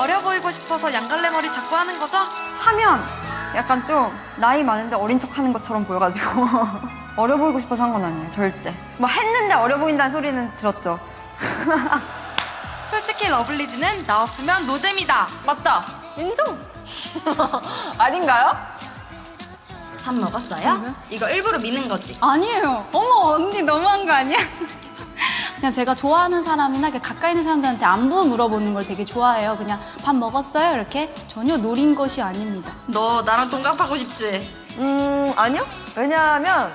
어려 보이고 싶어서 양갈래 머리 자꾸 하는 거죠? 하면 약간 좀 나이 많은데 어린 척 하는 것처럼 보여가지고 어려 보이고 싶어서 한 건 아니에요 절대 뭐 했는데 어려 보인다는 소리는 들었죠 솔직히 러블리즈는 나 없으면 노잼이다. 맞다. 인정. 아닌가요? 밥 먹었어요? 이거 일부러 미는 거지? 아니에요. 어머 언니 너무한 거 아니야? 그냥 제가 좋아하는 사람이나 가까이 있는 사람들한테 안부 물어보는 걸 되게 좋아해요. 그냥 밥 먹었어요? 이렇게 전혀 노린 것이 아닙니다. 너 나랑 동갑하고 싶지? 음 아니요 왜냐하면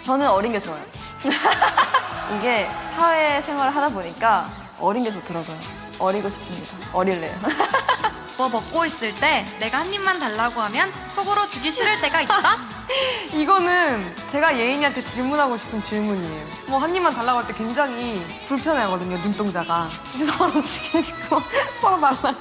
저는 어린 게 좋아요 이게 사회생활을 하다 보니까 어린 게 좋더라고요 어리고 싶습니다 어릴래요 뭐 먹고 있을 때 내가 한 입만 달라고 하면 속으로 주기 싫을 때가 있다? 이거는 제가 예인이한테 질문하고 싶은 질문이에요. 뭐 한 입만 달라고 할 때 굉장히 불편해하거든요, 눈동자가. 서로 주고 싶고 서로 달라.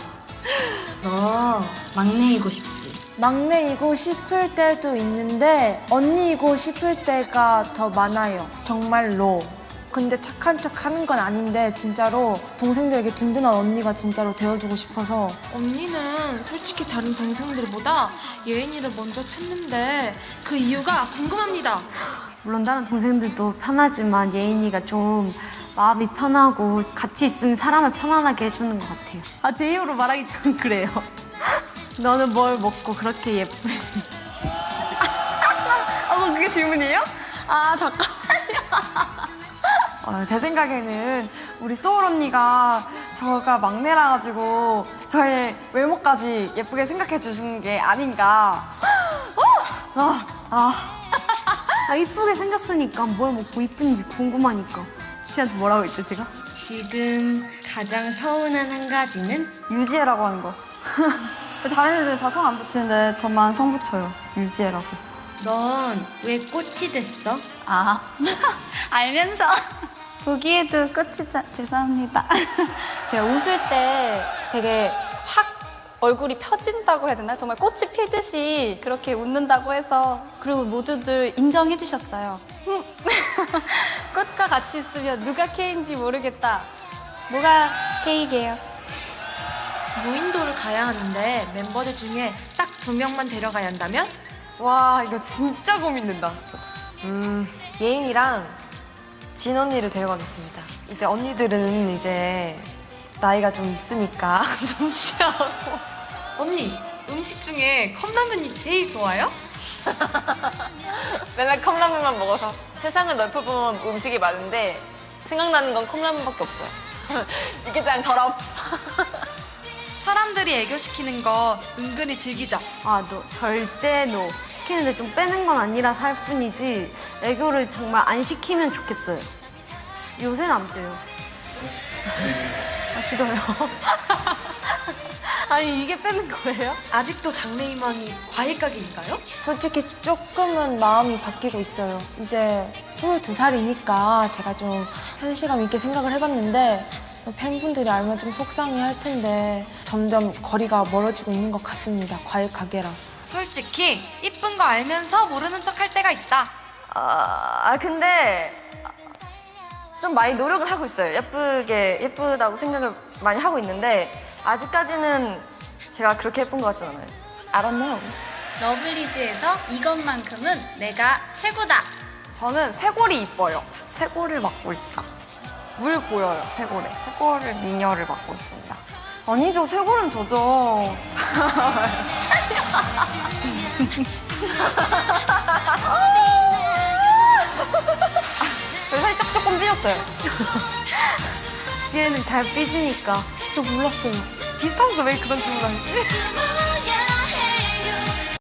너 막내이고 싶지? 막내이고 싶을 때도 있는데 언니이고 싶을 때가 더 많아요. 정말로. 근데 착한 척 하는 건 아닌데 진짜로 동생들에게 든든한 언니가 진짜로 되어주고 싶어서 언니는 솔직히 다른 동생들보다 예인이를 먼저 찾는데 그 이유가 궁금합니다. 물론 다른 동생들도 편하지만 예인이가 좀 마음이 편하고 같이 있으면 사람을 편안하게 해주는 것 같아요. 아, 제 입으로 말하기 좀 그래요. 너는 뭘 먹고 그렇게 예쁘니? 아, 뭐 그게 질문이에요? 아, 잠깐만요. 어, 제 생각에는 우리 소울 언니가 저가 막내라 가지고 저의 외모까지 예쁘게 생각해 주시는 게 아닌가. 어! 아, 아. 아, 이쁘게 생겼으니까 뭘 먹고 이쁜지 궁금하니까. 씨한테 뭐라고 했죠, 제가? 지금 가장 서운한 한 가지는 유지혜라고 하는 거. 다른 애들은 다성 안 붙이는데 저만 성 붙여요. 유지혜라고. 넌 왜 꽃이 됐어? 아 알면서 보기에도 꽃이 자, 죄송합니다. 제가 웃을 때 되게 확 얼굴이 펴진다고 해야 되나? 정말 꽃이 피듯이 그렇게 웃는다고 해서 그리고 모두들 인정해 주셨어요. 음. 꽃과 같이 있으면 누가 K인지 모르겠다. 뭐가 K게요? 무인도를 가야 하는데 멤버들 중에 딱 두 명만 데려가야 한다면? 와, 이거 진짜 고민된다. 음, 예인이랑 진 언니를 데려가겠습니다. 이제 언니들은 이제 나이가 좀 있으니까 좀 쉬하고. 언니, 음식 중에 컵라면이 제일 좋아요? 맨날 컵라면만 먹어서 세상을 넓혀보면 음식이 많은데 생각나는 건 컵라면밖에 없어요. 이게 짱 더럽. 사람들이 애교시키는 거 은근히 즐기죠. 아, 너 절대 너. 시키는데 좀 빼는 건 아니라 살 뿐이지 애교를 정말 안 시키면 좋겠어요. 요새는 안 돼요. 아, 싫어요. 아니, 이게 빼는 거예요? 아직도 장래희망이 과일 가게인가요? 솔직히 조금은 마음이 바뀌고 있어요. 이제 22살이니까 제가 좀 현실감 있게 생각을 해봤는데 팬분들이 알면 좀 속상해 할 텐데 점점 거리가 멀어지고 있는 것 같습니다. 과일 가게랑. 솔직히 이쁜 거 알면서 모르는 척 할 때가 있다. 아, 아, 근데 좀 많이 노력을 하고 있어요. 예쁘게, 예쁘다고 생각을 많이 하고 있는데 아직까지는 제가 그렇게 예쁜 것 같진 않아요. 알았네요. 러블리즈에서 이것만큼은 내가 최고다. 저는 쇄골이 이뻐요. 쇄골을 맡고 있다. 물 고여요, 쇄골에. 쇄골을 미녀를 맡고 있습니다. 아니죠, 쇄골은 저죠. 저 살짝 조금 삐졌어요. 지혜는 잘 삐지니까. 진짜 몰랐어요. 비슷하면서 왜 그런 질문 하지?